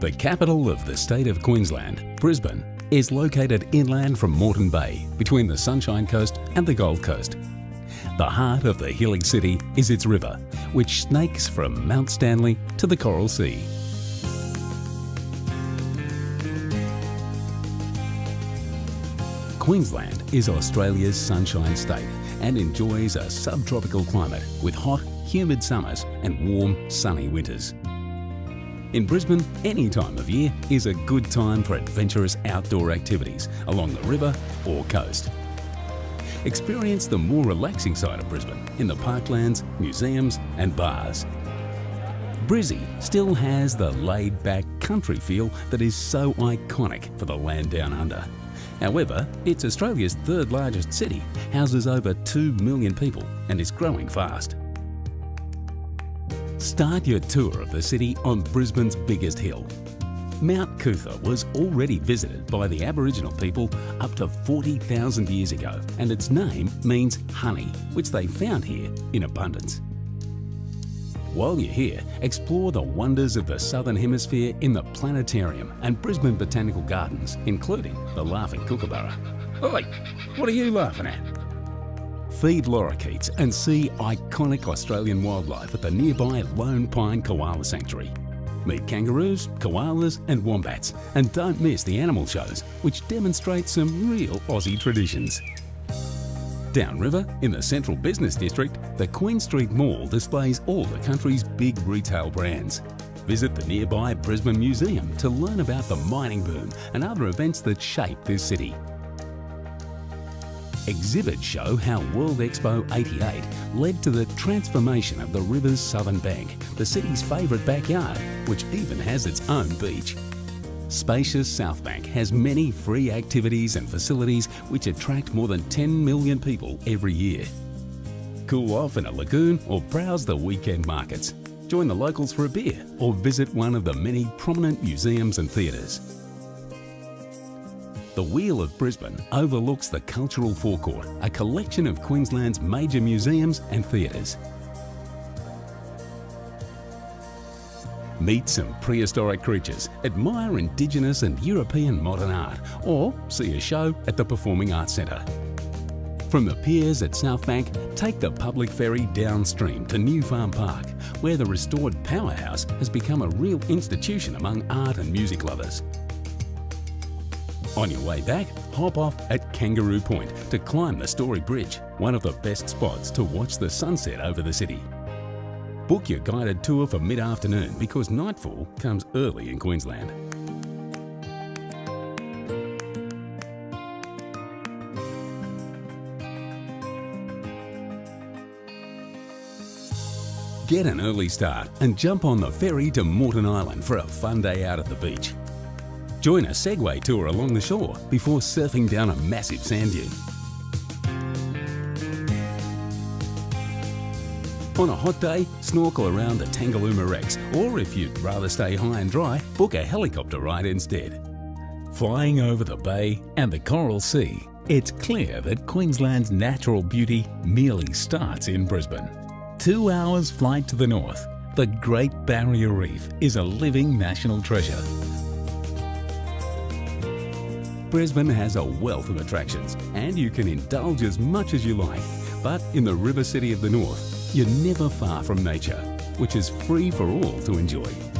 The capital of the state of Queensland, Brisbane, is located inland from Moreton Bay between the Sunshine Coast and the Gold Coast. The heart of the hilly city is its river, which snakes from Mount Stanley to the Coral Sea. Queensland is Australia's sunshine state and enjoys a subtropical climate with hot, humid summers and warm, sunny winters. In Brisbane, any time of year is a good time for adventurous outdoor activities along the river or coast. Experience the more relaxing side of Brisbane in the parklands, museums and bars. Brizzy still has the laid-back country feel that is so iconic for the land down under. However, it's Australia's third largest city, houses over 2 million people and is growing fast. Start your tour of the city on Brisbane's biggest hill. Mount Coot-tha was already visited by the Aboriginal people up to 40,000 years ago and its name means honey, which they found here in abundance. While you're here, explore the wonders of the Southern Hemisphere in the Planetarium and Brisbane Botanical Gardens, including the Laughing Kookaburra. Oi, what are you laughing at? Feed lorikeets and see iconic Australian wildlife at the nearby Lone Pine Koala Sanctuary. Meet kangaroos, koalas and wombats and don't miss the animal shows which demonstrate some real Aussie traditions. Downriver, in the central business district, the Queen Street Mall displays all the country's big retail brands. Visit the nearby Brisbane Museum to learn about the mining boom and other events that shape this city. Exhibits show how World Expo 88 led to the transformation of the river's southern bank, the city's favourite backyard, which even has its own beach. Spacious South Bank has many free activities and facilities which attract more than 10 million people every year. Cool off in a lagoon or browse the weekend markets. Join the locals for a beer or visit one of the many prominent museums and theatres. The Wheel of Brisbane overlooks the Cultural Forecourt, a collection of Queensland's major museums and theatres. Meet some prehistoric creatures, admire Indigenous and European modern art, or see a show at the Performing Arts Centre. From the piers at South Bank, take the public ferry downstream to New Farm Park, where the restored powerhouse has become a real institution among art and music lovers. On your way back, hop off at Kangaroo Point to climb the Story Bridge, one of the best spots to watch the sunset over the city. Book your guided tour for mid-afternoon because nightfall comes early in Queensland. Get an early start and jump on the ferry to Moreton Island for a fun day out at the beach. Join a Segway tour along the shore before surfing down a massive sand dune. On a hot day, snorkel around the Tangalooma Wrecks, or if you'd rather stay high and dry, book a helicopter ride instead. Flying over the bay and the Coral Sea, it's clear that Queensland's natural beauty merely starts in Brisbane. Two hours flight to the north, the Great Barrier Reef is a living national treasure. Brisbane has a wealth of attractions and you can indulge as much as you like, but in the River City of the North, you're never far from nature, which is free for all to enjoy.